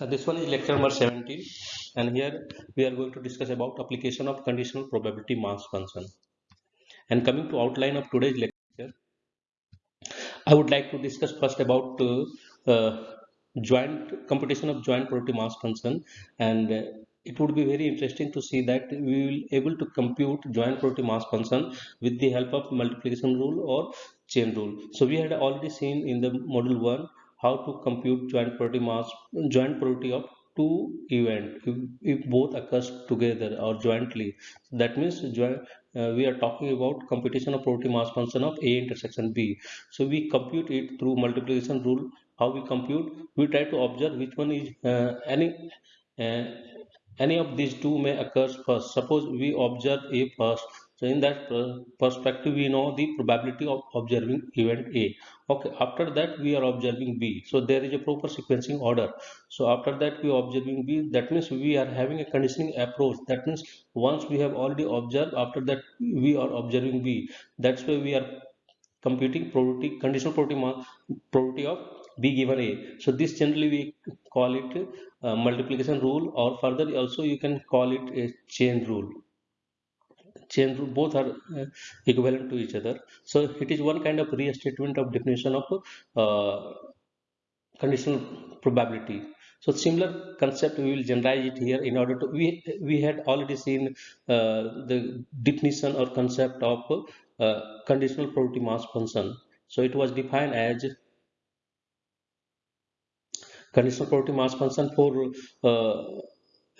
Uh, this one is lecture number 17 and here we are going to discuss about application of conditional probability mass function. And coming to outline of today's lecture i would like to discuss first about uh, uh, joint computation of joint probability mass function. And uh, it would be very interesting to see that we will able to compute joint probability mass function with the help of multiplication rule or chain rule. So we had already seen in the module 1 how to compute joint probability mass joint probability of two event if, if both occurs together or jointly. That means joint uh, we are talking about computation of probability mass function of a intersection b. So we compute it through multiplication rule. How we compute? We try to observe which one is uh, any uh, any of these two may occurs first. Suppose we observe a first so in that perspective we know the probability of observing event a. Okay after that we are observing b. So there is a proper sequencing order. So after that we are observing b. That means we are having a conditioning approach. That means once we have already observed after that we are observing b. That's why we are computing probability conditional probability probability of b given a. So this generally we call it uh, multiplication rule or further also you can call it a chain rule chain rule both are uh, equivalent to each other. So it is one kind of restatement of definition of uh, conditional probability. So similar concept we will generalize it here in order to we we had already seen uh, the definition or concept of uh, conditional probability mass function. So it was defined as conditional probability mass function for uh,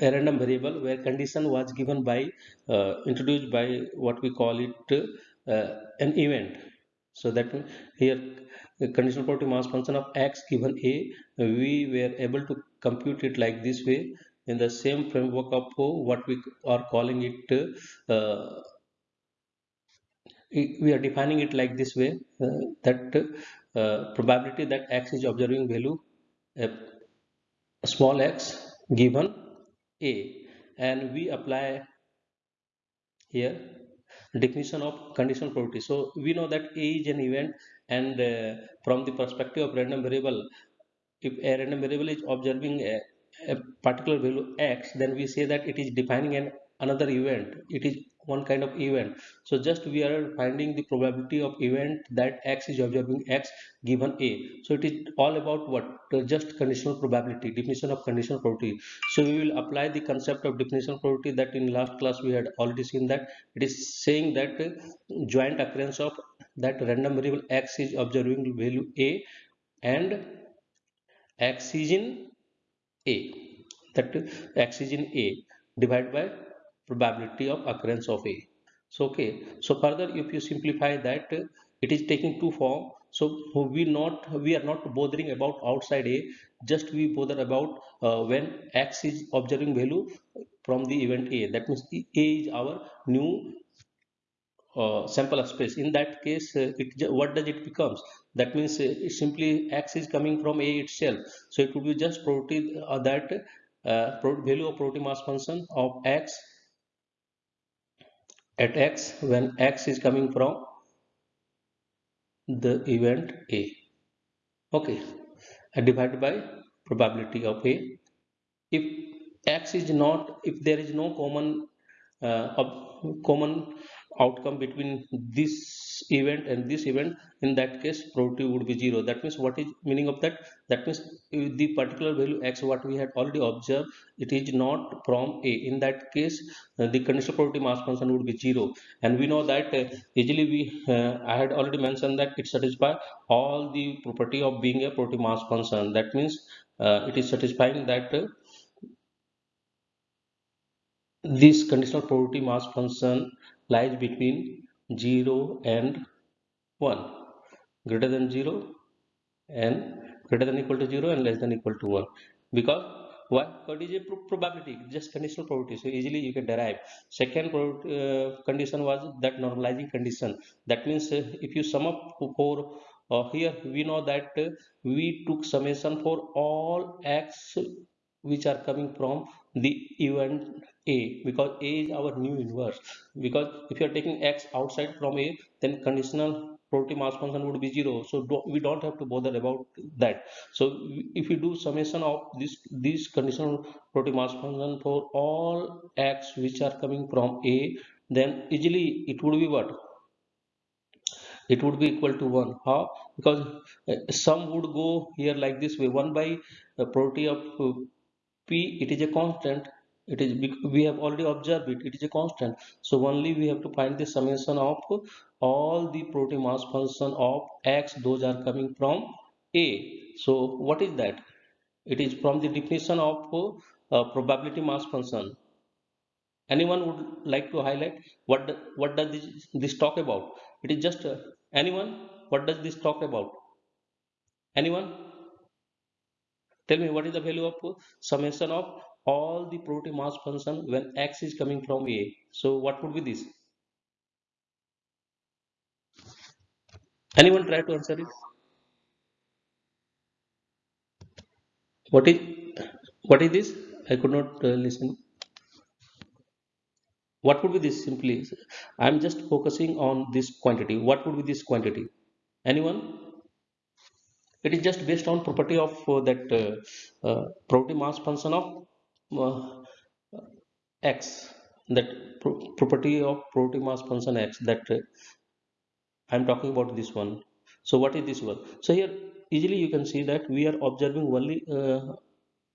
a random variable where condition was given by uh, introduced by what we call it uh, an event. So that here the conditional probability mass function of x given a we were able to compute it like this way. In the same framework of what we are calling it uh, we are defining it like this way uh, that uh, probability that x is observing value a small x given a and we apply here definition of conditional probability. So we know that a is an event and uh, from the perspective of random variable if a random variable is observing a, a particular value x then we say that it is defining an another event. It is one kind of event. So just we are finding the probability of event that x is observing x given a. So it is all about what? Just conditional probability definition of conditional probability. So we will apply the concept of definition probability that in last class we had already seen that. It is saying that uh, joint occurrence of that random variable x is observing value a and x is in a. That x is in a divided by probability of occurrence of a. So okay. So further if you simplify that it is taking two form. So we not we are not bothering about outside a. Just we bother about uh, when x is observing value from the event a. That means a is our new uh, sample space. In that case uh, it what does it becomes? That means uh, simply x is coming from a itself. So it would be just probability uh, that uh, value of probability mass function of x at x when x is coming from the event a. Okay. And divided by probability of a. If x is not if there is no common uh, common outcome between this event and this event in that case probability would be zero. That means what is meaning of that? That means the particular value x what we had already observed it is not from a. In that case uh, the conditional probability mass function would be zero. And we know that uh, usually we uh, i had already mentioned that it satisfies all the property of being a probability mass function. That means uh, it is satisfying that uh, this conditional probability mass function lies between 0 and 1 greater than 0 and greater than equal to 0 and less than equal to 1 because why what is a probability? Just conditional probability. So easily you can derive. Second uh, condition was that normalizing condition. That means uh, if you sum up for uh, here we know that uh, we took summation for all x which are coming from the event a because a is our new inverse because if you are taking x outside from a then conditional probability mass function would be zero. So do, we don't have to bother about that. So if we do summation of this this conditional probability mass function for all x which are coming from a then easily it would be what? It would be equal to 1 how? Because uh, some would go here like this way. 1 by the probability of uh, p it is a constant. It is we have already observed it. It is a constant. So only we have to find the summation of all the protein mass function of x. Those are coming from a. So what is that? It is from the definition of uh, probability mass function. Anyone would like to highlight what what does this, this talk about? It is just uh, anyone? What does this talk about? Anyone tell me what is the value of summation of all the probability mass function when x is coming from a? So what would be this? Anyone try to answer it what is what is this? I could not uh, listen. What would be this simply? I'm just focusing on this quantity. What would be this quantity? Anyone it is just based on property of uh, that uh, uh, probability mass function of x that pro property of probability mass function x that I'm talking about this one. So what is this one? So here easily you can see that we are observing only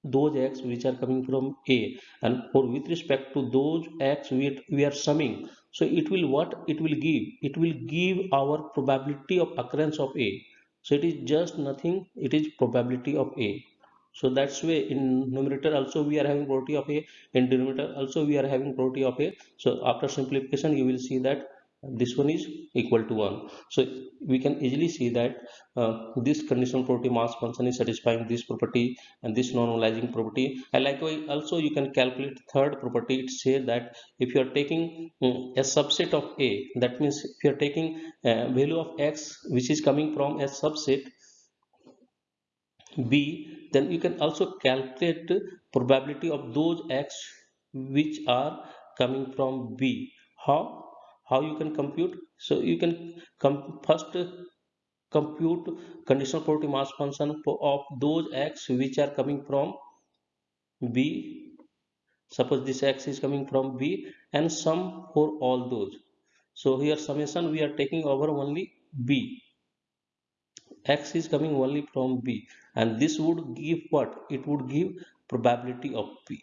those x which are coming from a. And for with respect to those x we, we are summing so it will what? It will give it will give our probability of occurrence of a so it is just nothing it is probability of a. So that's way in numerator also we are having probability of a in denominator also we are having probability of a. So after simplification you will see that this one is equal to 1 so we can easily see that uh, this conditional probability mass function is satisfying this property and this normalizing property. And likewise also you can calculate third property. It says that if you are taking um, a subset of a that means if you are taking a value of x which is coming from a subset b then you can also calculate probability of those x which are coming from b. How how you can compute. So you can com first compute conditional probability mass function of those x which are coming from b. Suppose this x is coming from b and sum for all those. So here summation we are taking over only b. x is coming only from b and this would give what? It would give probability of b.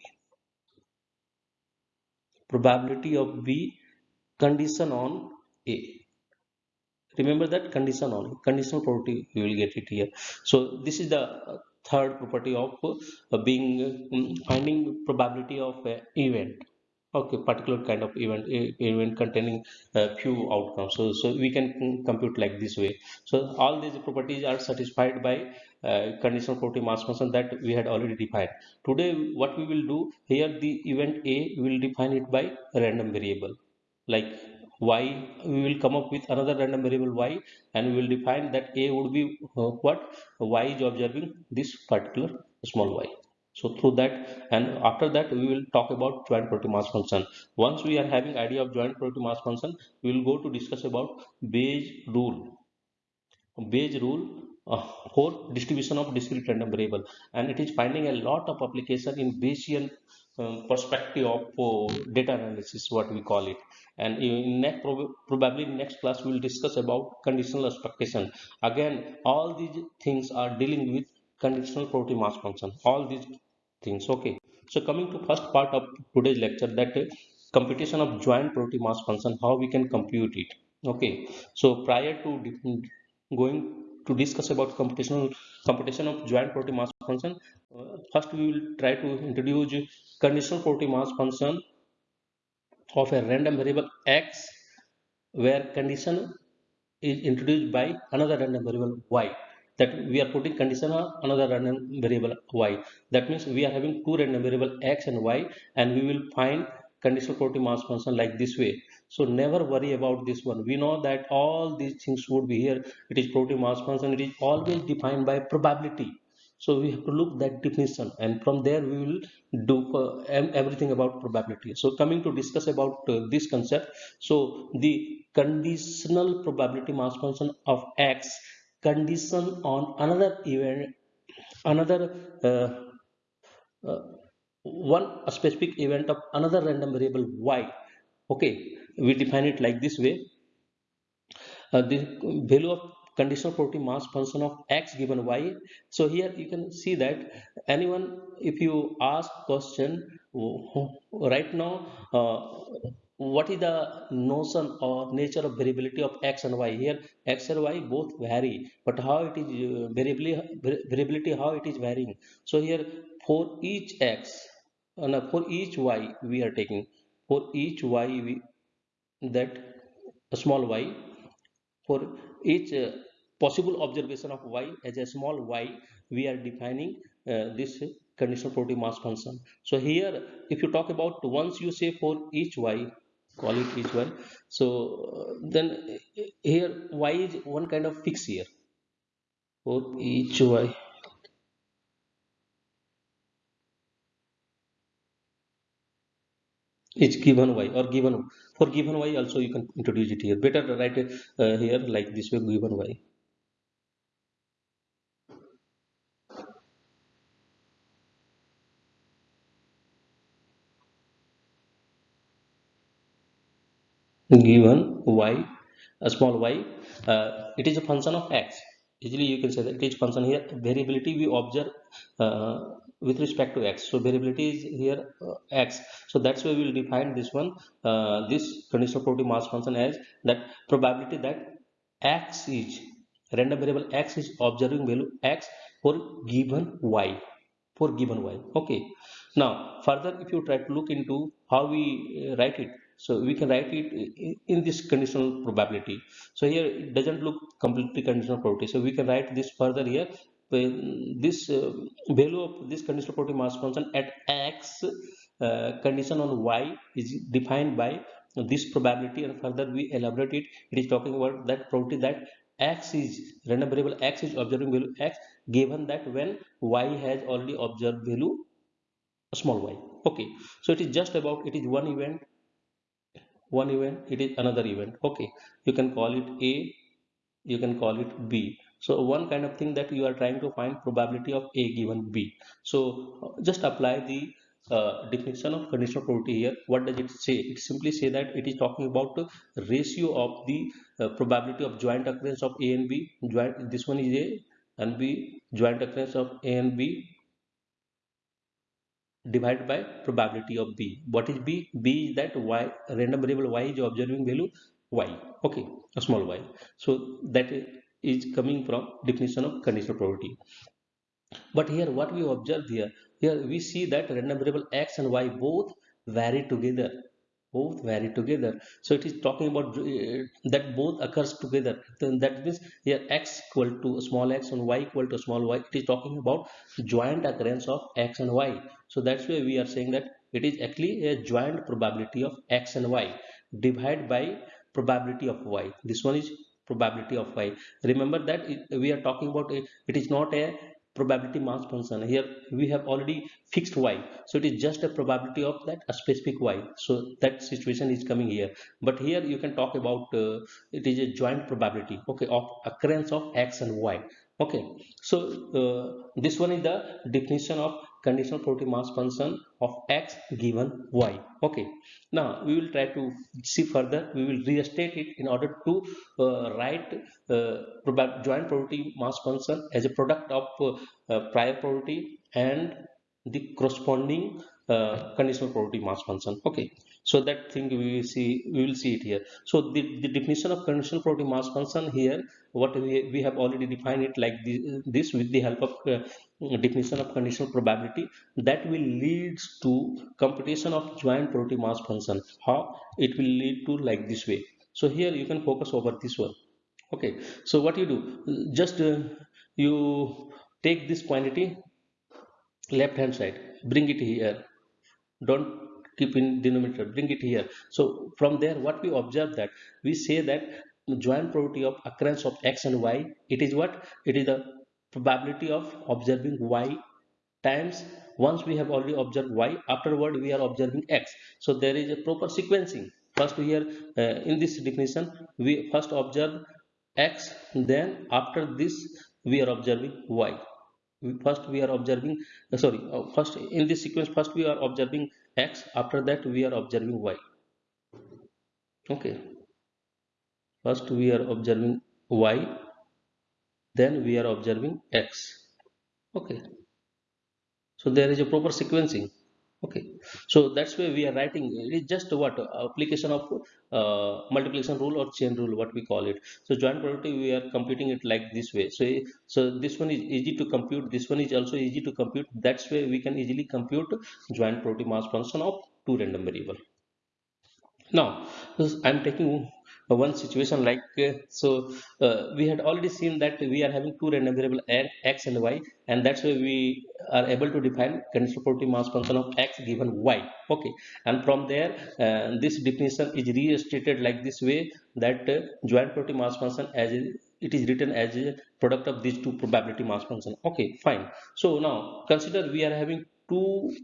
Probability of b condition on a. Remember that condition on conditional property we will get it here. So this is the third property of uh, being um, finding probability of event. Okay particular kind of event event containing a few outcomes. So so we can compute like this way. So all these properties are satisfied by uh, conditional probability mass function that we had already defined. Today what we will do here the event a we will define it by random variable like y we will come up with another random variable y and we will define that a would be uh, what? y is observing this particular small y. So through that and after that we will talk about joint probability mass function. Once we are having idea of joint probability mass function we will go to discuss about Bayes rule. Bayes rule uh, for distribution of discrete random variable. And it is finding a lot of application in Bayesian um, perspective of uh, data analysis what we call it. And in next prob probably next class we will discuss about conditional expectation. Again all these things are dealing with conditional probability mass function. All these things okay. So coming to first part of today's lecture that uh, computation of joint probability mass function how we can compute it okay. So prior to going to discuss about computational computation of joint probability mass function first we will try to introduce conditional probability mass function of a random variable x where condition is introduced by another random variable y. That we are putting condition on another random variable y. That means we are having two random variable x and y and we will find conditional probability mass function like this way. So never worry about this one. We know that all these things would be here. It is probability mass function. It is always defined by probability so we have to look that definition and from there we will do uh, everything about probability. So coming to discuss about uh, this concept. So the conditional probability mass function of x condition on another event another uh, uh, one specific event of another random variable y. Okay we define it like this way. Uh, the value of conditional probability mass function of x given y. So here you can see that anyone if you ask question right now uh, what is the notion or nature of variability of x and y? Here x and y both vary but how it is uh, variability variability how it is varying. So here for each x and uh, for each y we are taking for each y we that small y for each uh, possible observation of y as a small y we are defining uh, this conditional probability mass function. So here if you talk about once you say for each y call it each y so uh, then uh, here y is one kind of fix here. For each y. Each given y or given for given y also you can introduce it here. Better write it uh, here like this way given y given y a small y uh, it is a function of x. Easily you can say that it is function here. Variability we observe uh, with respect to x. So variability is here uh, x. So that's why we will define this one uh, this conditional probability mass function as that probability that x is random variable x is observing value x for given y for given y. Okay. Now further if you try to look into how we uh, write it so we can write it in this conditional probability. So here it doesn't look completely conditional probability. So we can write this further here. This uh, value of this conditional probability mass function at x uh, condition on y is defined by this probability. And further we elaborate it. It is talking about that probability that x is random variable x is observing value x given that when y has already observed value small y. Okay. So it is just about it is one event one event it is another event. Okay you can call it a you can call it b. So one kind of thing that you are trying to find probability of a given b. So just apply the uh, definition of conditional probability here. What does it say? It simply say that it is talking about the ratio of the uh, probability of joint occurrence of a and b. Joint this one is a and b. Joint occurrence of a and b divided by probability of b. What is b? B is that y random variable y is observing value y. Okay a small y. So that is coming from definition of conditional probability. But here what we observe here here we see that random variable x and y both vary together both vary together. So it is talking about uh, that both occurs together. Then that means here x equal to small x and y equal to small y it is talking about joint occurrence of x and y. So that's why we are saying that it is actually a joint probability of x and y divided by probability of y. This one is probability of y. Remember that we are talking about a, it is not a probability mass function. Here we have already fixed y. So it is just a probability of that a specific y. So that situation is coming here. But here you can talk about uh, it is a joint probability okay of occurrence of x and y. Okay. So uh, this one is the definition of conditional probability mass function of x given y. Okay. Now we will try to see further. We will restate it in order to uh, write uh, joint probability mass function as a product of uh, uh prior probability and the corresponding uh, conditional probability mass function. Okay so that thing we will see we will see it here. So the, the definition of conditional probability mass function here what we, we have already defined it like this, this with the help of uh, definition of conditional probability that will leads to computation of joint probability mass function. How? It will lead to like this way. So here you can focus over this one. Okay. So what you do? Just uh, you take this quantity left hand side. Bring it here. Don't keep in denominator bring it here. So from there what we observe that we say that joint probability of occurrence of x and y it is what? It is the probability of observing y times once we have already observed y afterward we are observing x. So there is a proper sequencing. First here uh, in this definition we first observe x then after this we are observing y. First we are observing uh, sorry uh, first in this sequence first we are observing x after that we are observing y. Okay. First we are observing y then we are observing x. Okay. So there is a proper sequencing okay. So that's why we are writing. It is just what? Application of uh, multiplication rule or chain rule what we call it. So joint probability we are computing it like this way. So so this one is easy to compute. This one is also easy to compute. That's why we can easily compute joint probability mass function of two random variable. Now i'm taking one situation like uh, so uh, we had already seen that we are having two random variable x and y and that's why we are able to define conditional probability mass function of x given y okay? And from there uh, this definition is restated like this way that joint probability mass function as it is written as a product of these two probability mass function okay fine. So now consider we are having two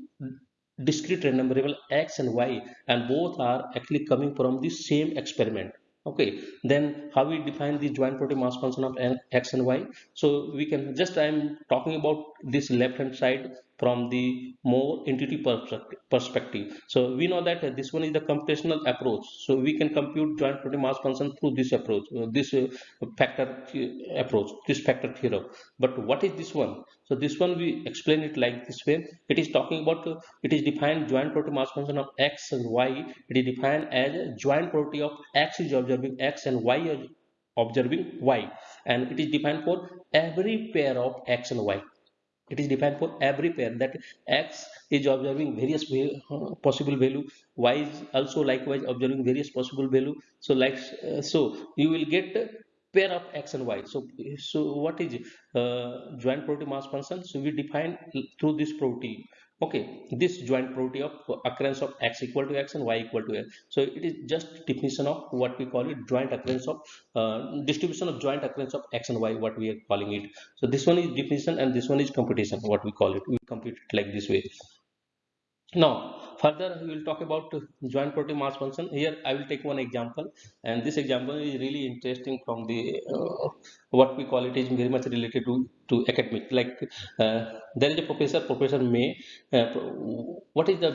discrete random variable x and y and both are actually coming from the same experiment okay then how we define the joint probability mass function of x and y? So we can just i'm talking about this left hand side from the more intuitive perspective. So we know that this one is the computational approach. So we can compute joint probability mass function through this approach uh, this uh, factor approach this factor theorem. But what is this one so this one we explain it like this way. It is talking about uh, it is defined joint probability mass function of x and y. It is defined as a joint probability of x is observing x and y is observing y. And it is defined for every pair of x and y. It is defined for every pair that x is observing various uh, possible value. Y is also likewise observing various possible value. So like uh, so you will get pair of x and y. So so what is uh, joint probability mass function? So we define through this probability okay this joint probability of occurrence of x equal to x and y equal to x. So it is just definition of what we call it joint occurrence of uh, distribution of joint occurrence of x and y what we are calling it. So this one is definition and this one is computation what we call it. We compute it like this way now further we will talk about joint probability mass function here i will take one example. And this example is really interesting from the uh, what we call it is very much related to to academic. Like uh, there is a professor professor may. Uh, what is the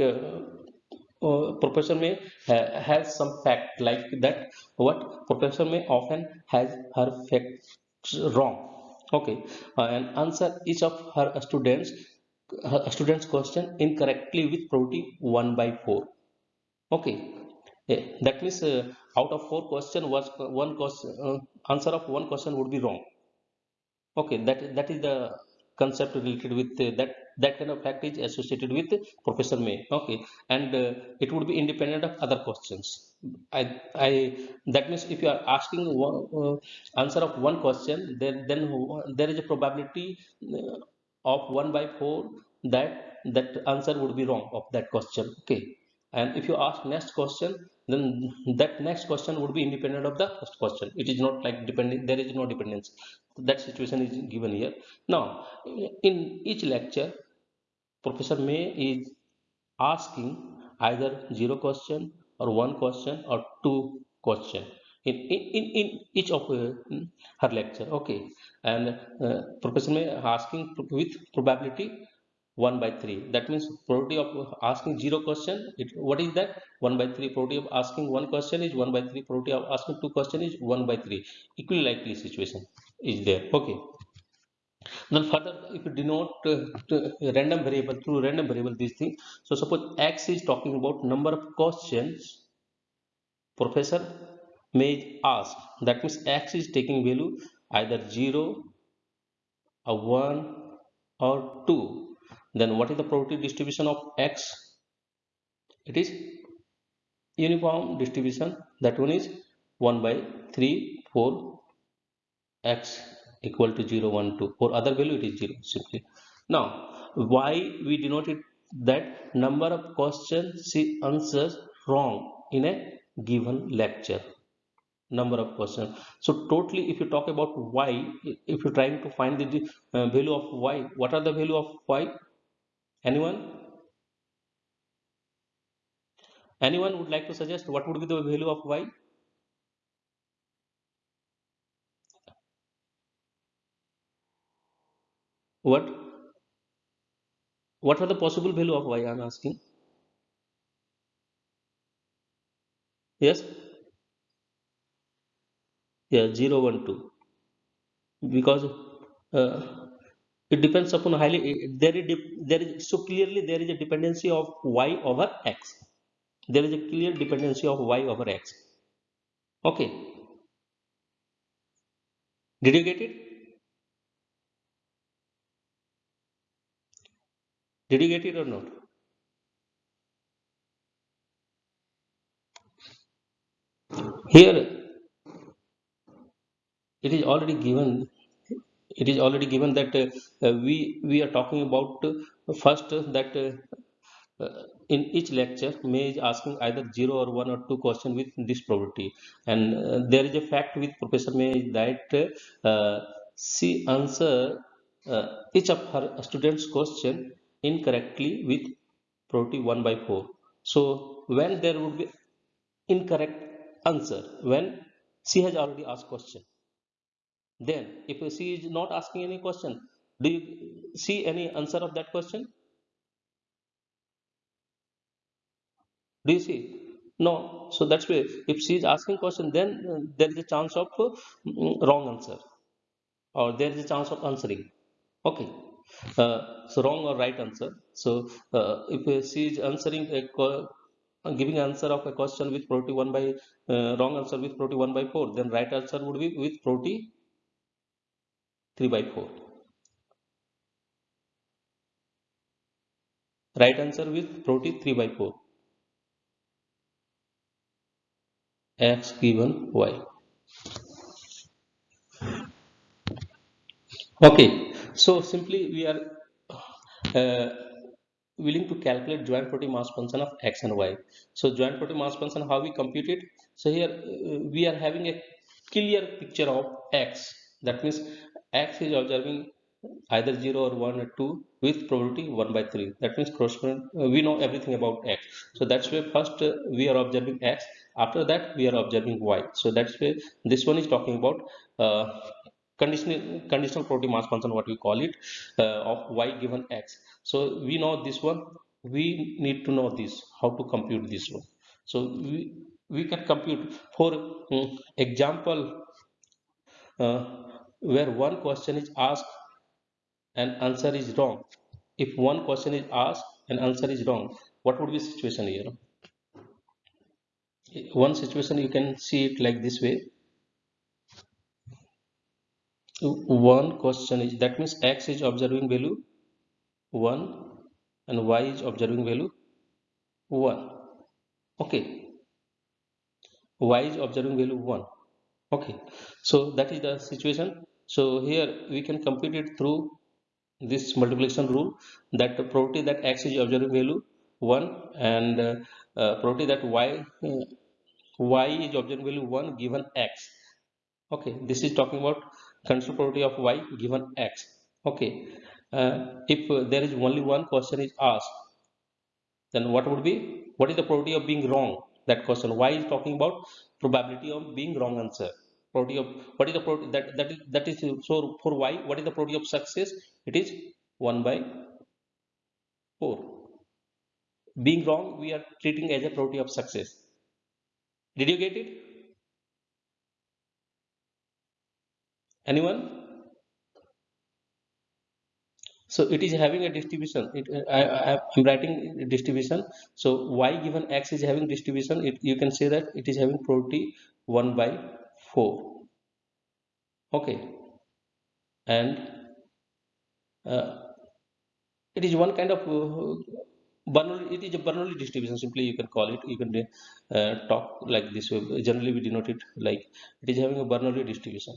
uh, professor may uh, has some fact like that what professor may often has her facts wrong. Okay. Uh, and answer each of her students student's question incorrectly with probability 1 by 4 okay. Yeah, that means uh, out of four question was uh, one question uh, answer of one question would be wrong. Okay that that is the concept related with uh, that that kind of fact is associated with professor may. Okay and uh, it would be independent of other questions. I i that means if you are asking one answer of one question then then there is a probability of 1 by 4 that that answer would be wrong of that question okay? And if you ask next question then that next question would be independent of the first question. It is not like depending there is no dependence. That situation is given here. Now in each lecture professor may is asking either zero question or one question or two question in in, in each of uh, her lecture. Okay. And uh, professor may asking with probability 1 by 3 that means probability of asking zero question it what is that? 1 by 3 probability of asking one question is 1 by 3 probability of asking two question is 1 by 3 equally likely situation is there. Okay. Then further if you denote uh, random variable through random variable these things so suppose x is talking about number of questions. Professor may ask that means x is taking value either 0 or 1 or 2 then what is the probability distribution of x? It is uniform distribution. That one is 1 by 3 4 x equal to 0 1 2 for other value it is 0 simply. Now why we denoted that number of questions she answers wrong in a given lecture number of questions so totally if you talk about y if you're trying to find the uh, value of y what are the value of y? Anyone? Anyone would like to suggest what would be the value of y? What? What are the possible value of y i'm asking? Yes yeah 0 1 2 because uh, it depends upon highly there is there is so clearly there is a dependency of y over x. There is a clear dependency of y over x. Okay. Did you get it? Did you get it or not? Here it is already given it is already given that uh, we we are talking about uh, first that uh, uh, in each lecture may is asking either 0 or 1 or 2 question with this probability. And uh, there is a fact with professor may that uh, she answer each of her students question incorrectly with probability 1 by 4 so when there would be incorrect answer when she has already asked question then if she is not asking any question do you see any answer of that question? Do you see? No. So that's why if she is asking question then uh, there is a chance of uh, wrong answer or there is a chance of answering. Okay. Uh, so wrong or right answer. So uh, if she is answering a uh, giving answer of a question with probability 1 by uh, wrong answer with probability 1 by 4 then right answer would be with probability 3 by 4 right answer with probability 3 by 4 x given y. Okay so simply we are uh, willing to calculate joint protein mass function of x and y. So joint protein mass function how we compute it? So here uh, we are having a clear picture of x. That means x is observing either 0 or 1 or 2 with probability 1 by 3 that means uh, we know everything about x. So that's why first uh, we are observing x. After that we are observing y. So that's why this one is talking about uh, conditional conditional probability mass function what we call it uh, of y given x. So we know this one. We need to know this how to compute this one. So we we can compute. For um, example uh, where one question is asked and answer is wrong. If one question is asked and answer is wrong what would be situation here? One situation you can see it like this way. One question is that means x is observing value 1 and y is observing value 1 okay. Y is observing value 1 okay. So that is the situation so here we can compute it through this multiplication rule that the probability that x is observing value 1 and uh, uh, probability that y uh, y is observing value 1 given x. Okay this is talking about conditional probability of y given x. Okay uh, if there is only one question is asked then what would be what is the probability of being wrong? That question y is talking about probability of being wrong answer of what is the probability that that is that is so for y what is the of success? It is 1 by 4 being wrong we are treating as a of success. Did you get it? Anyone? So it is having a distribution. It I, I am writing distribution. So y given x is having distribution. It you can say that it is having probability 1 by 4 okay. And uh, it is one kind of uh, Bernoulli, it is a Bernoulli distribution simply you can call it you can uh, talk like this way. Generally we denote it like it is having a Bernoulli distribution.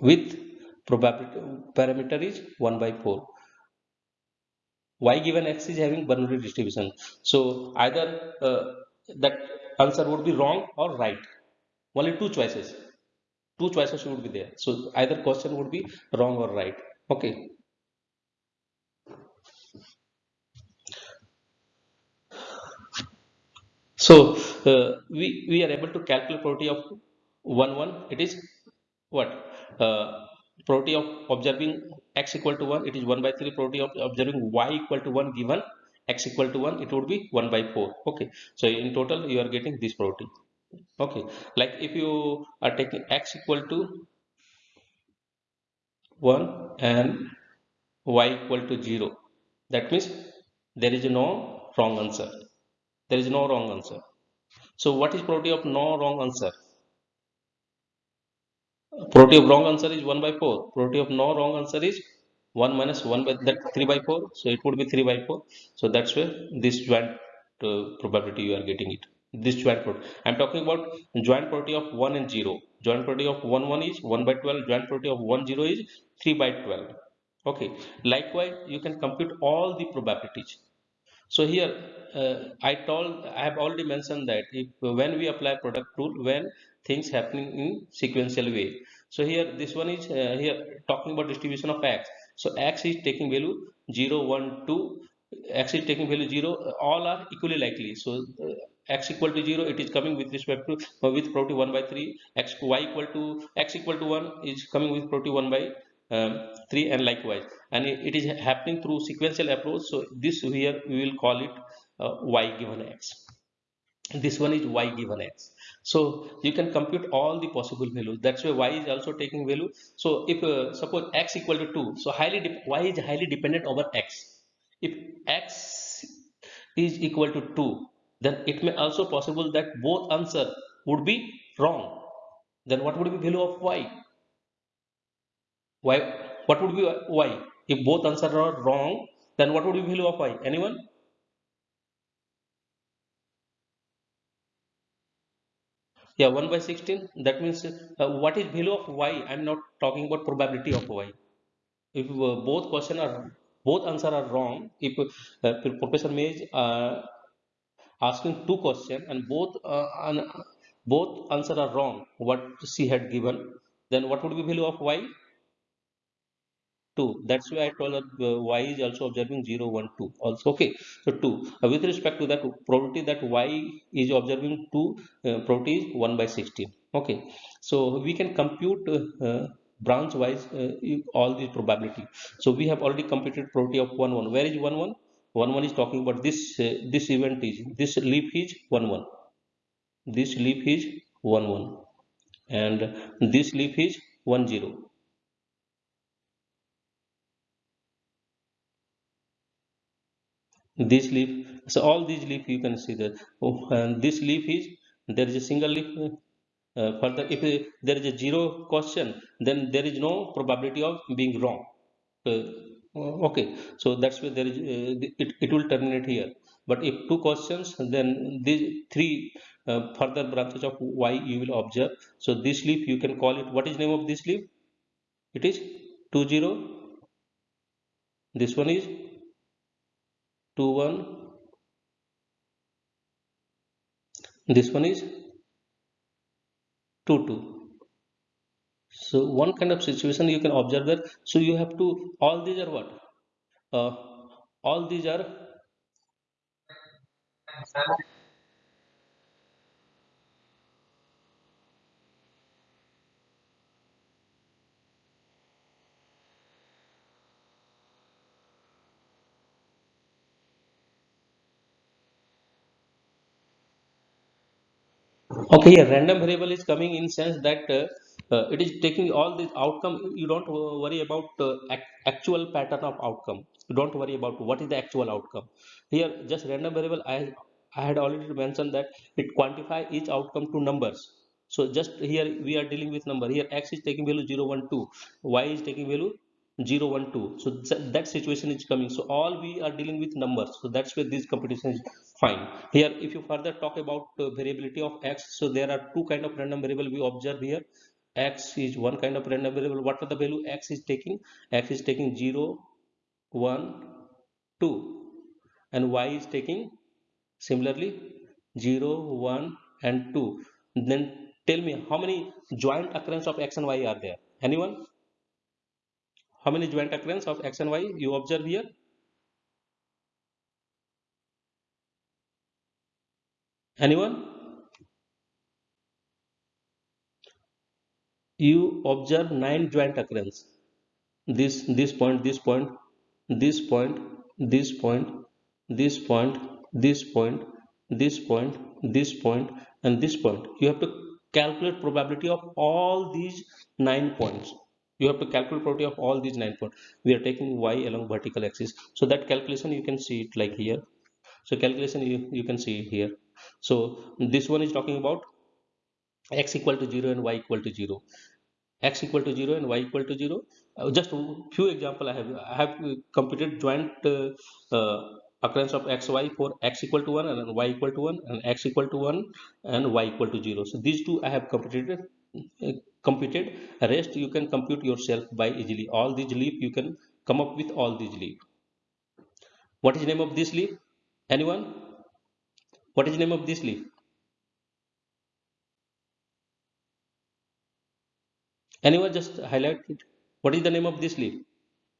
With probability parameter is 1 by 4 y given x is having Bernoulli distribution. So either uh, that answer would be wrong or right. Only two choices. Two choices would be there. So either question would be wrong or right. Okay. So uh, we, we are able to calculate probability of 1 1. It is what? Uh, probability of observing x equal to 1. It is 1 by 3 probability of observing y equal to 1 given x equal to one. It would be one by four. Okay. So in total, you are getting this property Okay. Like if you are taking x equal to one and y equal to zero, that means there is no wrong answer. There is no wrong answer. So what is property of no wrong answer? property of wrong answer is 1 by 4. property of no wrong answer is 1 minus 1 by that 3 by 4. So it would be 3 by 4. So that's where this joint uh, probability you are getting it. This joint probability. I'm talking about joint probability of 1 and 0. Joint probability of 1 1 is 1 by 12. Joint probability of 1 0 is 3 by 12. Okay. Likewise, you can compute all the probabilities. So here uh, I told I have already mentioned that if when we apply product rule when things happening in sequential way. So here this one is uh, here talking about distribution of x. So x is taking value 0, 1, 2, x is taking value 0, all are equally likely. So uh, x equal to 0 it is coming with respect to uh, with probability 1 by 3 x y equal to x equal to 1 is coming with probability 1 by um, 3 and likewise. And it, is happening through sequential approach. So this here we will call it uh, y given x. This one is y given x so you can compute all the possible values. That's why y is also taking value. So if uh, suppose x equal to 2 so highly y is highly dependent over x. If x is equal to 2 then it may also possible that both answer would be wrong. Then what would be value of y? Why what would be y? If both answers are wrong then what would be value of y? Anyone yeah 1 by 16 that means uh, what is value of y i'm not talking about probability of y. If uh, both question are both answer are wrong if uh, professor may is uh, asking two question and both uh, an, both answer are wrong what she had given then what would be value of y 2 that's why i told uh, y is also observing 0 1 2 also. Okay so 2 uh, with respect to that probability that y is observing 2 uh, probability is 1 by 16 okay so we can compute uh, uh, branch wise uh, all the probability. So we have already computed probability of 1 1 where is 1 1 1 1 is talking about this this event is this leaf is 1 1 this leaf is 1 1 and this leaf is 1 0 this leaf so all these leaf you can see that. Oh, and this leaf is there is a single leaf uh, further if uh, there is a zero question then there is no probability of being wrong. Uh, okay so that's why there is uh, it, it will terminate here. But if two questions then these three uh, further branches of y you will observe. So this leaf you can call it what is name of this leaf? It is 20 this one is 21 this one is 22 so one kind of situation you can observe that. So you have to all these are what? Uh, all these are okay yeah. Random variable is coming in sense that uh, it is taking all this outcome. You don't worry about uh, ac- actual pattern of outcome. You don't worry about what is the actual outcome. Here just random variable i i had already mentioned that it quantify each outcome to numbers. So just here we are dealing with number. Here x is taking value 0 1 2 y is taking value 0 1 2 so th- that situation is coming. So all we are dealing with numbers. So that's where this competition is fine. Here if you further talk about uh, variability of x so there are two kind of random variable we observe here. X is one kind of random variable. What are the value x is taking? X is taking 0 1 2 and y is taking similarly 0 1 and 2 then tell me how many joint occurrence of x and y are there? Anyone how many joint occurrence of x and y you observe here? Anyone? You observe nine joint occurrence. This this point this point this point this point this point this point this point this point and this point. You have to calculate probability of all these nine points you have to calculate probability of all these nine points. We are taking y along vertical axis. So that calculation you can see it like here. So calculation you, you can see here. So this one is talking about x equal to 0 and y equal to 0 x equal to 0 and y equal to 0 uh, just few example i have i have computed joint uh, uh, occurrence of xy for x equal to 1 and y equal to 1 and x equal to 1 and y equal to 0 so these two i have computed uh, computed. Rest you can compute yourself by easily. All these leap you can come up with all these leap. What is name of this leap? Anyone? What is name of this leap? Anyone just highlight it? What is the name of this leaf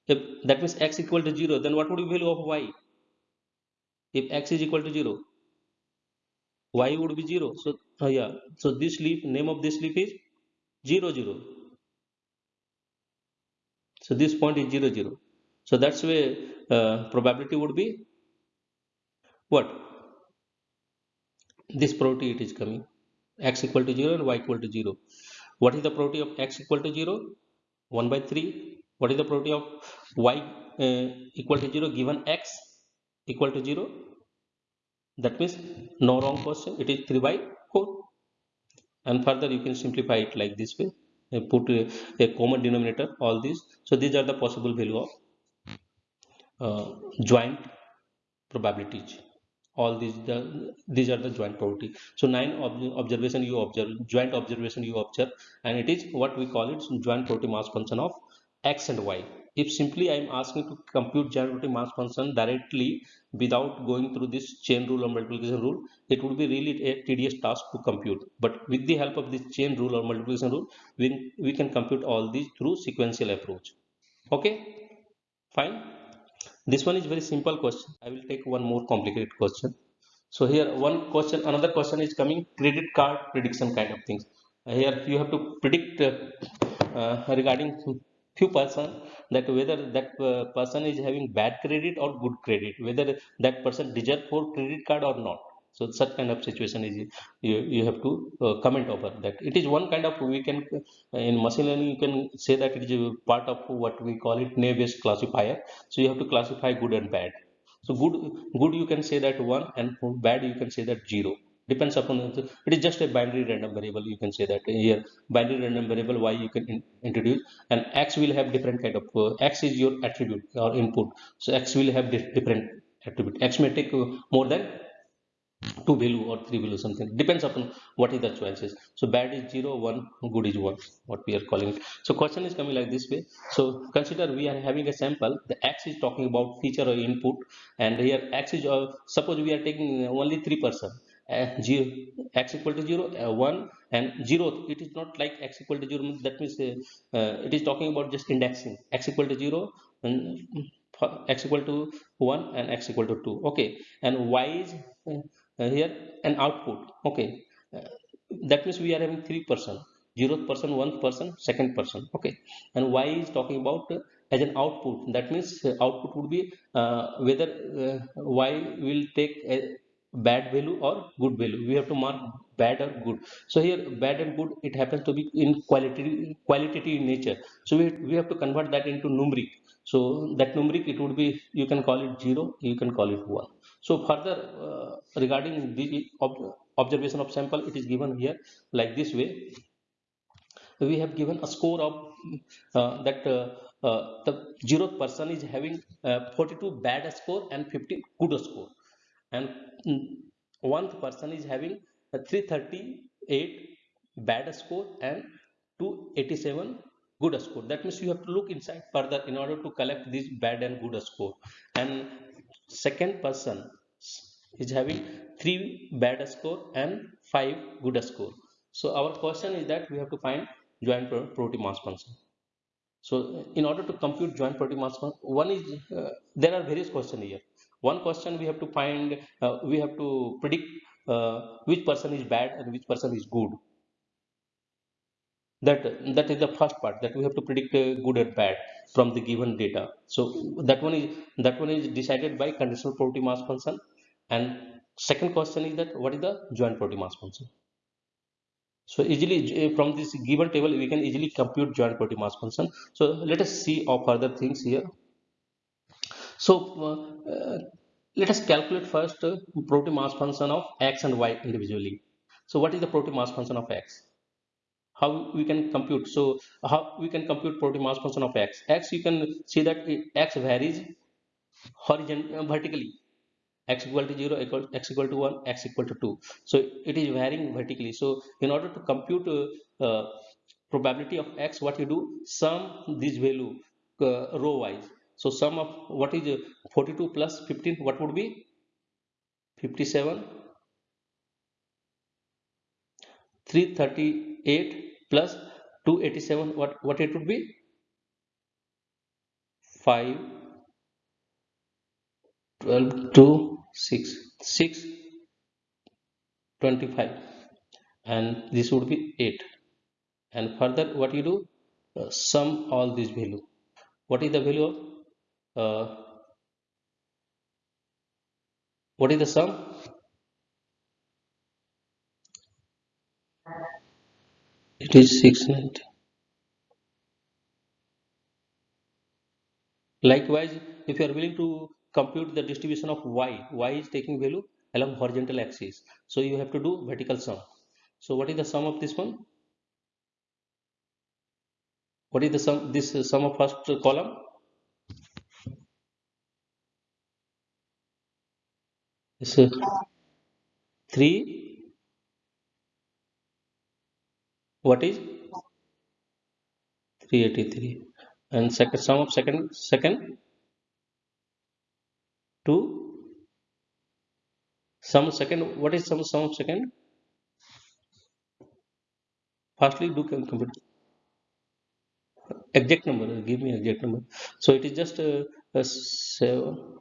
if that means x equal to 0 then what would be value of y? If x is equal to 0 y would be 0 so uh, yeah. So this leaf name of this leaf is 0 0 so this point is 0 0 so that's where uh, probability would be. What? This probability it is coming. X equal to 0 and y equal to 0 what is the probability of x equal to 0 1 by 3 what is the probability of y uh, equal to 0 given x equal to 0 that means no wrong question. It is 3 by 4 and further you can simplify it like this way. Put a, a common denominator all these. So these are the possible value of uh, joint probabilities. All these the these are the joint probability. So nine ob observation you observe joint observation you observe and it is what we call it joint probability mass function of x and y if simply i am asking to compute probability mass function directly without going through this chain rule or multiplication rule it would be really a tedious task to compute. But with the help of this chain rule or multiplication rule we, we can compute all these through sequential approach. Okay? Fine? This one is very simple question. I will take one more complicated question. So here one question another question is coming credit card prediction kind of things. Here you have to predict uh, uh, regarding few person that whether that uh, person is having bad credit or good credit whether that person deserve for credit card or not. So such kind of situation is you, you have to uh, comment over that. It is one kind of we can uh, in machine learning you can say that it is part of what we call it naive Bayes classifier. So you have to classify good and bad. So good good you can say that one and bad you can say that zero depends upon it is just a binary random variable you can say that here. Binary random variable y you can in, introduce and x will have different kind of uh, x is your attribute or input. So x will have different attribute. X may take uh, more than two value or three value something. Depends upon what is the choices so bad is zero one good is one what we are calling it. So question is coming like this way. So consider we are having a sample the x is talking about feature or input and here x is uh, suppose we are taking only three person uh, zero, x equal to 0 uh, 1 and 0 it is not like x equal to 0 that means uh, uh, it is talking about just indexing. X equal to 0 and x equal to 1 and x equal to 2 okay. And y is uh, uh, here an output. Okay. That means we are having three person. Zero person one person second person. Okay. And y is talking about as an output. That means output would be uh, whether uh, y will take a bad value or good value. We have to mark bad or good. So here bad and good it happens to be in quality qualitative in nature. So we, we have to convert that into numeric. So that numeric it would be you can call it 0 you can call it 1 so further uh, regarding the ob observation of sample it is given here like this way. We have given a score of uh, that uh, uh the zeroth person is having uh, 42 bad score and 50 good score and mm, one person is having 338 bad score and 287 good score. That means you have to look inside further in order to collect this bad and good score. And second person is having three bad score and five good score. So our question is that we have to find joint probability mass function. So in order to compute joint probability mass function one is uh, there are various questions here one question we have to find uh, we have to predict uh, which person is bad and which person is good. That that is the first part that we have to predict uh, good and bad from the given data. So that one is that one is decided by conditional probability mass function. And second question is that what is the joint probability mass function? So easily from this given table we can easily compute joint probability mass function. So let us see of further things here so uh, let us calculate first uh, probability mass function of x and y individually. So what is the probability mass function of x? How we can compute? So how we can compute probability mass function of x? X you can see that x varies horizontally uh, vertically. X equal to 0 equal x equal to 1 x equal to 2 so it is varying vertically. So in order to compute uh, uh, probability of x what you do? Sum this value uh, row wise so sum of what is uh, 42 plus 15 what would be? 57 338 plus 287 what what it would be? 5 12 2 6 6 25 and this would be 8 and further what you do? Uh, sum all this value. What is the value of uh, what is the sum? It is 690 likewise if you are willing to compute the distribution of y y is taking value along horizontal axis. So you have to do vertical sum. So what is the sum of this one? What is the sum this sum of first column is uh, 3 what is? 383 and second sum of second second. 2 sum second what is sum sum of second? Firstly, do can compute exact number give me exact number. So it is just uh, uh, 7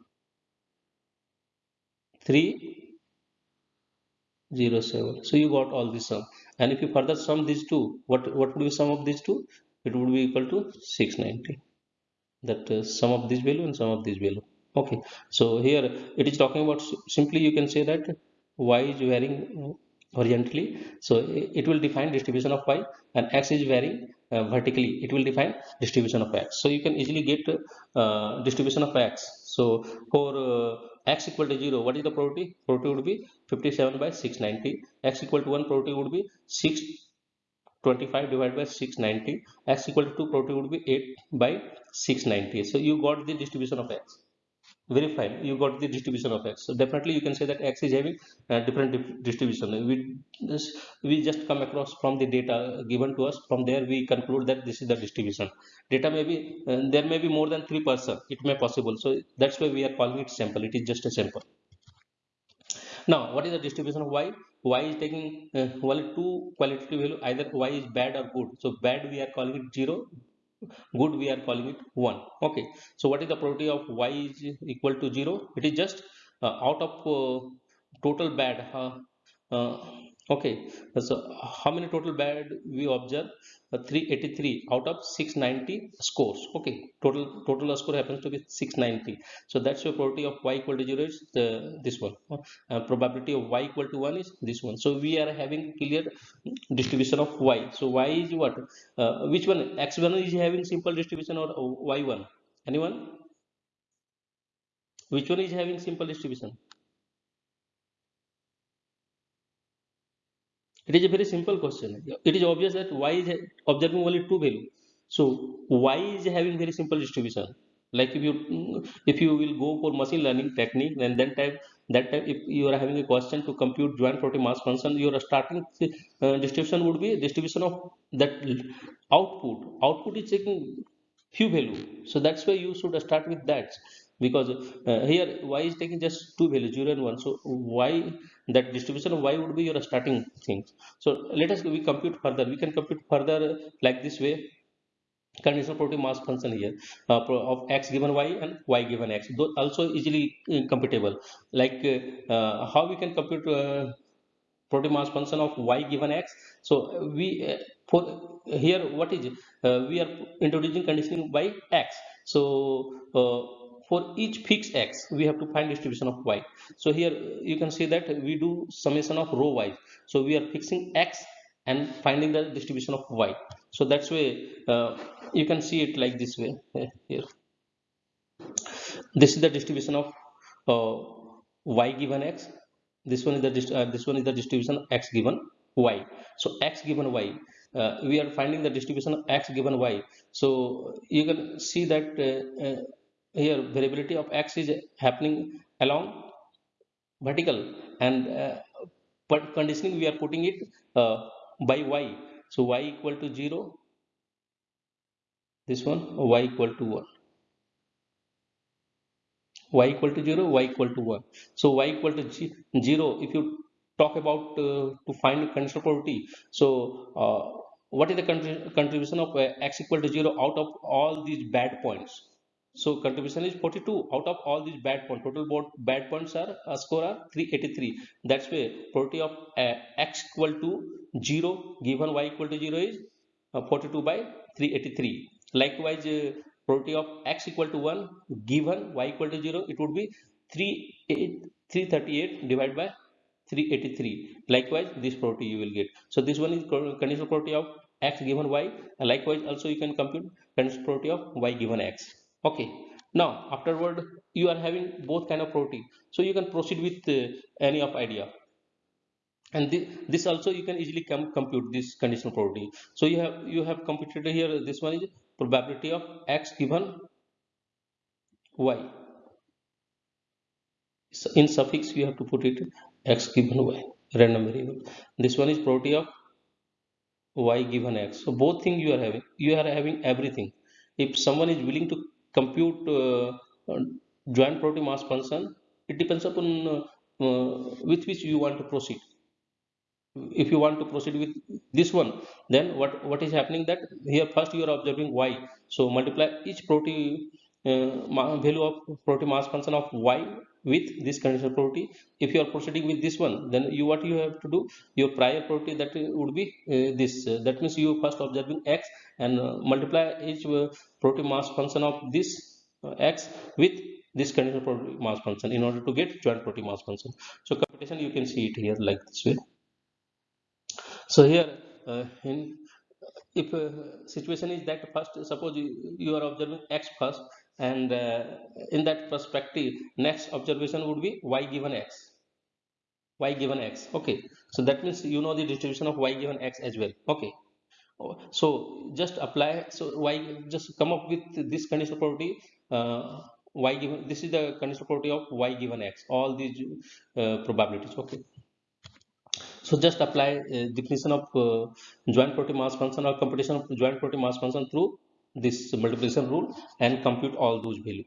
307 so you got all the sum. And if you further sum these two what what would be sum of these two? It would be equal to 690 that uh, sum of this value and sum of this value. Okay. So here it is talking about simply you can say that y is varying horizontally. So it will define distribution of y and x is varying uh, vertically. It will define distribution of x. So you can easily get uh, distribution of x. So for uh, x equal to 0 what is the probability? Probability would be 57 by 690 x equal to 1 probability would be 625 divided by 690 x equal to 2 probability would be 8 by 690 so you got the distribution of x very fine you got the distribution of x. So definitely you can say that x is having a different distribution. We just, we just come across from the data given to us. From there we conclude that this is the distribution. Data may be uh, there may be more than three percent it may possible. So that's why we are calling it sample. It is just a sample. Now what is the distribution? Of y y is taking uh, only two qualitative value either y is bad or good? So bad we are calling it zero good we are calling it 1 okay. So what is the probability of y is equal to 0 it is just uh, out of uh, total bad uh, uh okay so how many total bad we observe? Uh, 383 out of 690 scores. Okay total total score happens to be 690 so that's your probability of y equal to 0 is the, this one. Uh, probability of y equal to 1 is this one. So we are having clear distribution of y. So y is what? Uh, which one? X1 is having simple distribution or y1 anyone? Which one is having simple distribution It is a very simple question. It is obvious that y is observing only two value. So y is having very simple distribution. Like if you if you will go for machine learning technique, then that time that time if you are having a question to compute joint probability mass function, your starting uh, distribution would be distribution of that output. Output is taking few value. So that's why you should start with that because uh, here y is taking just two values 0 and 1 so y that distribution of y would be your starting things. So let us we compute further. We can compute further like this way. Conditional probability mass function here uh, of x given y and y given x. Those also easily uh, computable. Like uh, how we can compute uh, probability mass function of y given x? So we uh, for here what is? Uh, we are introducing conditioning by x. So uh, for each fixed x we have to find distribution of y. So here you can see that we do summation of row wise so we are fixing x and finding the distribution of y. So that's way uh, you can see it like this way uh, here. This is the distribution of uh, y given x. This one is the uh, this one is the distribution x given y. So x given y uh, we are finding the distribution of x given y. So you can see that uh, uh, here variability of x is happening along vertical and uh, conditioning we are putting it uh, by y. So y equal to 0 this one y equal to 1 y equal to 0 y equal to 1 so y equal to 0 if you talk about uh, to find conditional probability so uh, what is the contri- contribution of uh, x equal to 0 out of all these bad points so contribution is 42 out of all these bad points. Total board bad points are uh, score are 383 that's why probability of uh, x equal to 0 given y equal to 0 is uh, 42 by 383 likewise uh, of x equal to 1 given y equal to 0 it would be 3 eight- 338 divided by 383 likewise this probability you will get. So this one is co- conditional probability of x given y. Likewise also you can compute conditional probability of y given x okay. Now afterward you are having both kind of probability so you can proceed with uh, any of idea. And thi- this also you can easily com- compute this conditional probability so you have you have computed here this one is probability of x given y. So in suffix you have to put it x given y random variable. This one is probability of y given x. So both things you are having you are having everything. If someone is willing to compute uh, joint probability mass function it depends upon uh, uh, with which you want to proceed. If you want to proceed with this one then what what is happening that here first you are observing y. So multiply each protein uh, value of probability mass function of y with this conditional property. If you are proceeding with this one then you what you have to do your prior property that uh, would be uh, this. Uh, that means you first observing x and uh, multiply each uh, probability mass function of this uh, x with this conditional probability mass function in order to get joint probability mass function. So computation you can see it here like this way. So here in if situation is that first suppose you, you are observing x first and uh, in that perspective next observation would be y given x. Y given x. Okay. So that means you know the distribution of y given x as well. Okay. So just apply so y just come up with this conditional property uh, y given this is the conditional property of y given x. All these uh, probabilities. Okay. So just apply uh, definition of uh, joint probability mass function or computation of joint probability mass function through this multiplication rule and compute all those value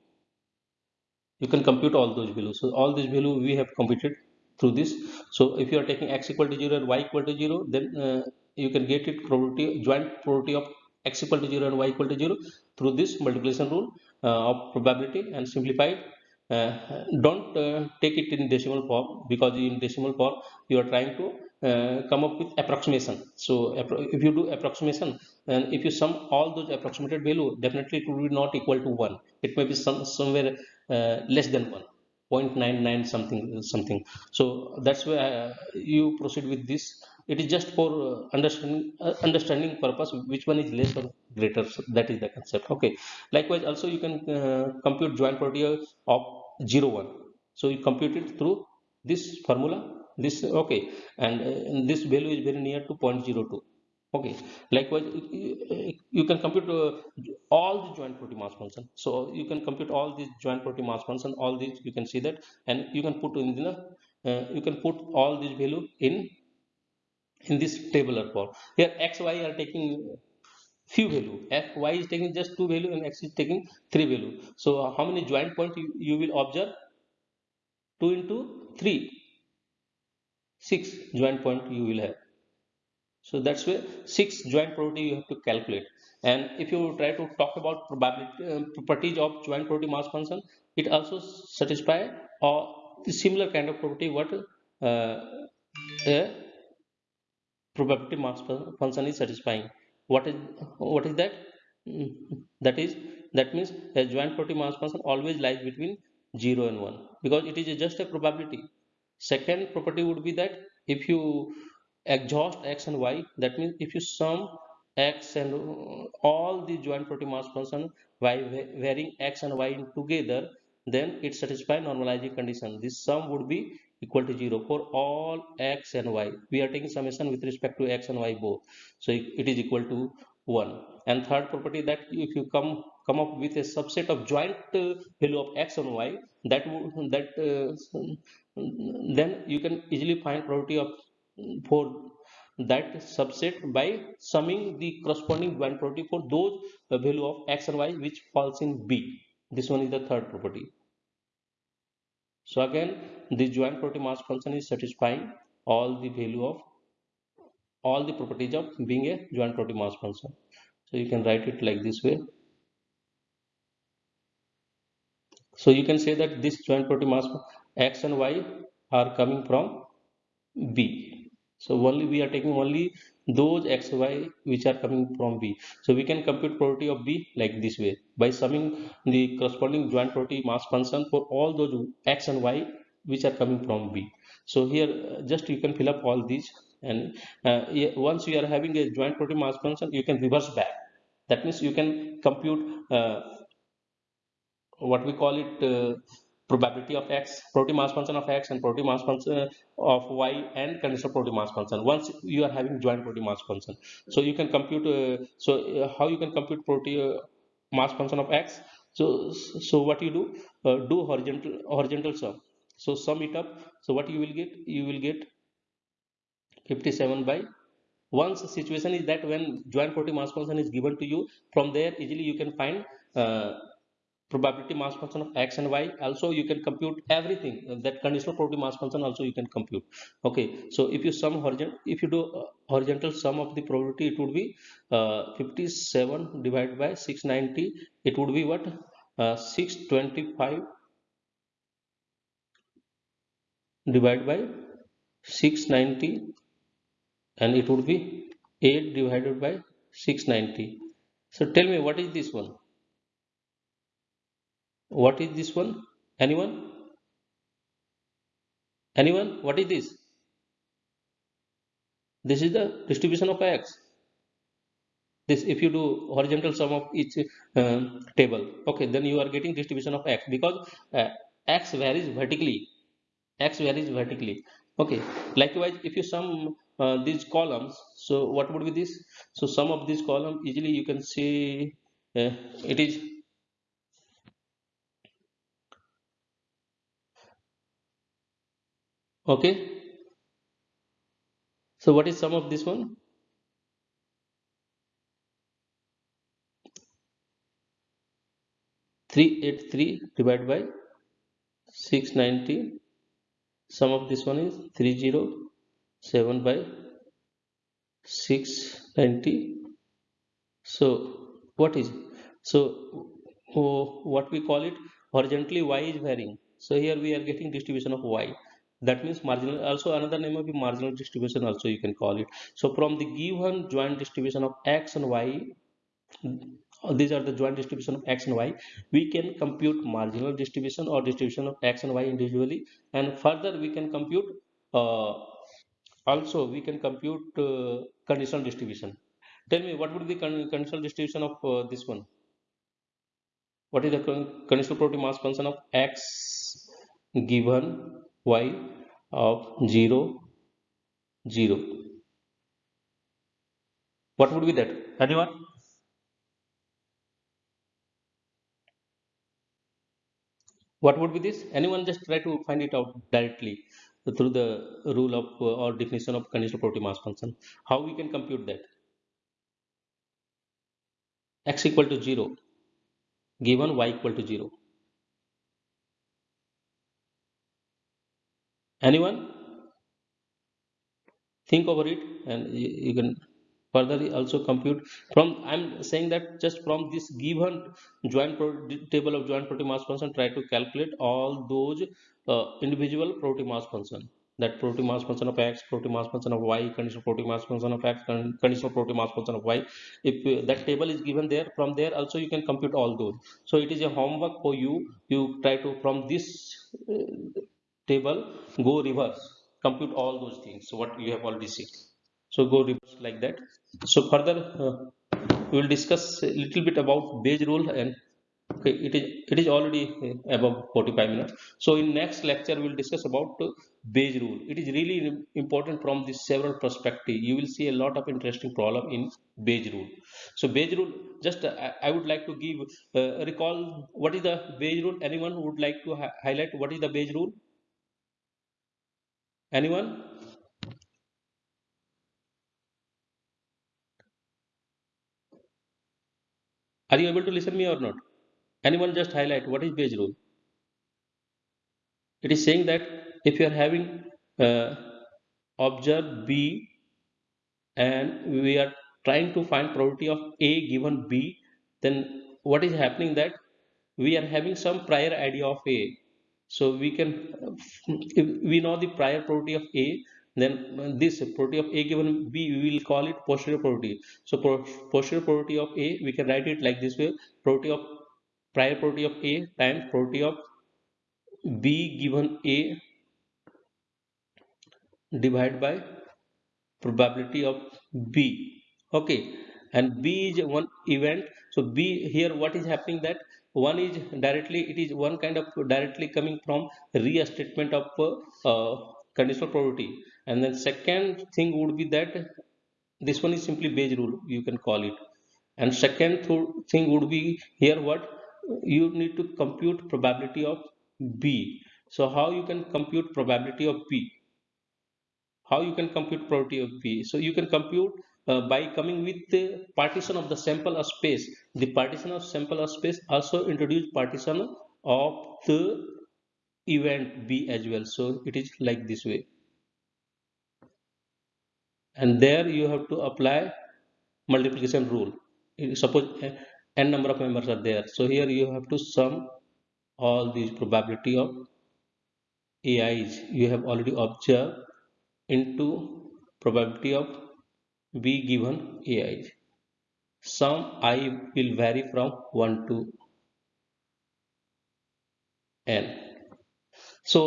you can compute all those values. So all these value we have computed through this. So if you are taking x equal to 0 and y equal to 0 then uh, you can get it probability joint probability of x equal to 0 and y equal to 0 through this multiplication rule uh, of probability and simplify it uh, don't uh, take it in decimal form because in decimal form you are trying to uh, come up with approximation. So if you do approximation and if you sum all those approximated value definitely it will be not equal to 1 it may be some somewhere uh, less than 1 0.99 something something. So that's why uh, you proceed with this. It is just for uh, understanding uh, understanding purpose which one is less or greater. So that is the concept. Okay. Likewise also you can uh, compute joint property of 0 1 so you compute it through this formula this okay. And, uh, and this value is very near to 0.02 okay. Likewise you can compute uh, all the joint probability mass function. So you can compute all these joint probability mass function all these you can see that. And you can put in the uh, you can put all these value in in this tabular form here x y are taking few value. F y is taking just two value and x is taking three value. So how many joint point you, you will observe? 2 into 3 6 joint point you will have so that's where six joint probability you have to calculate. And if you try to talk about probability uh, properties of joint probability mass function, it also satisfy or similar kind of property what uh, a probability mass function is satisfying. What is what is that? Mm, that is that means a joint probability mass function always lies between 0 and 1 because it is just a probability. Second property would be that if you exhaust x and y. That means if you sum x and all the joint probability mass function by varying x and y together then it satisfies normalizing condition. This sum would be equal to 0 for all x and y. We are taking summation with respect to x and y both. So it is equal to 1 and third property that if you come come up with a subset of joint uh, value of x and y that would that uh, then you can easily find probability of for that subset by summing the corresponding joint property for those value of x and y which falls in b. This one is the third property. So again this joint probability mass function is satisfying all the value of all the properties of being a joint probability mass function. So you can write it like this way. So you can say that this joint property mass x and y are coming from b so only we are taking only those xy which are coming from b so we can compute probability of b like this way. By summing the corresponding joint probability mass function for all those x and y which are coming from b so here just you can fill up all these and uh, once you are having a joint probability mass function you can reverse back. That means you can compute uh, what we call it uh, probability of x, probability mass function of x and probability mass function of y and conditional probability mass function once you are having joint probability mass function. So you can compute, uh, so uh, how you can compute probability uh, mass function of x? So, so what you do, uh, do horizontal, horizontal sum. So sum it up. So what you will get? You will get 57 by once situation is that when joint probability mass function is given to you from there easily you can find uh, probability mass function of x and y. Also you can compute everything. That conditional probability mass function also you can compute. Okay. So if you sum horizontal if you do uh, horizontal sum of the probability it would be uh, 57 divided by 690 it would be what? Uh, 625 divided by 690 and it would be 8 divided by 690 so tell me what is this one what is this one? Anyone? Anyone? What is this? This is the distribution of x this if you do horizontal sum of each uh, table okay then you are getting distribution of x because uh, x varies vertically. X varies vertically. Okay likewise if you sum uh, these columns so what would be this? So sum of this column easily you can see uh, it is okay so what is sum of this one Three eight three divided by six ninety. Sum of this one is three zero seven by six ninety. So what is so oh, what we call it horizontally y is varying. So here we are getting distribution of y that means marginal also another name of the marginal distribution also you can call it. So from the given joint distribution of x and y these are the joint distribution of x and y we can compute marginal distribution or distribution of x and y individually. And further we can compute uh, also we can compute uh, conditional distribution. Tell me what would be the conditional distribution of uh, this one? What is the conditional probability mass function of x given y of 0 0 what would be that? Anyone? What would be this? Anyone just try to find it out directly through the rule of uh, or definition of conditional probability mass function. How we can compute that? X equal to 0 given y equal to 0 anyone? Think over it and you, can further also compute. From i'm saying that just from this given joint table of joint probability mass function try to calculate all those uh, individual probability mass function. That probability mass function of x probability mass function of y conditional probability mass function of x conditional probability mass function of y. If uh, that table is given there from there also you can compute all those. So it is a homework for you. You try to from this uh, table go reverse compute all those things so what you have already seen so go reverse like that. So further uh, we will discuss a little bit about Bayes rule and okay it is it is already uh, above 45 minutes. So in next lecture we will discuss about uh, Bayes rule. It is really important from this several perspective. You will see a lot of interesting problem in Bayes rule. So Bayes rule just uh, I, would like to give uh, recall what is the Bayes rule? Anyone would like to hi- highlight what is the Bayes rule anyone? Are you able to listen me or not? Anyone just highlight what is Bayes rule? It is saying that if you are having uh, observe b and we are trying to find probability of a given b then what is happening that we are having some prior idea of a so we can if we know the prior probability of a then this probability of a given b we will call it posterior probability so posterior probability of a we can write it like this way. Probability of prior probability of a times probability of b given a divided by probability of b. Okay. And b is one event. So b here what is happening that one is directly it is one kind of directly coming from restatement of uh, conditional probability. And then second thing would be that this one is simply Bayes rule you can call it. And second th- thing would be here what? You need to compute probability of b. So how you can compute probability of b? How you can compute probability of b? So you can compute uh, by coming with the partition of the sample space the partition of sample of space also introduce partition of the event b as well. So it is like this way. And there you have to apply multiplication rule. Suppose uh, n number of members are there. So here you have to sum all these probability of ai's you have already observed into probability of b given ai's sum i will vary from 1 to n. So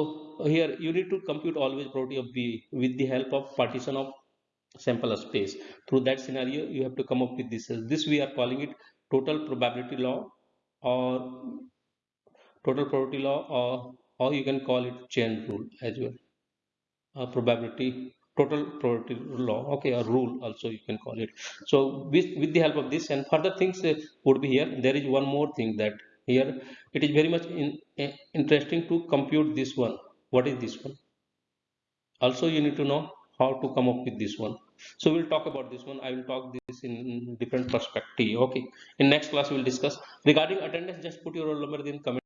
here you need to compute always probability of b with the help of partition of sample space. Through that scenario you have to come up with this. This we are calling it total probability law or total probability law or or you can call it chain rule as well. Uh, probability total probability law okay or rule also you can call it. So with with the help of this and further things uh, would be here there is one more thing that here it is very much in, uh, interesting to compute this one. What is this one? Also you need to know how to come up with this one. So we'll talk about this one. I will talk this in different perspective okay. In next class we'll discuss. Regarding attendance just put your roll number in comment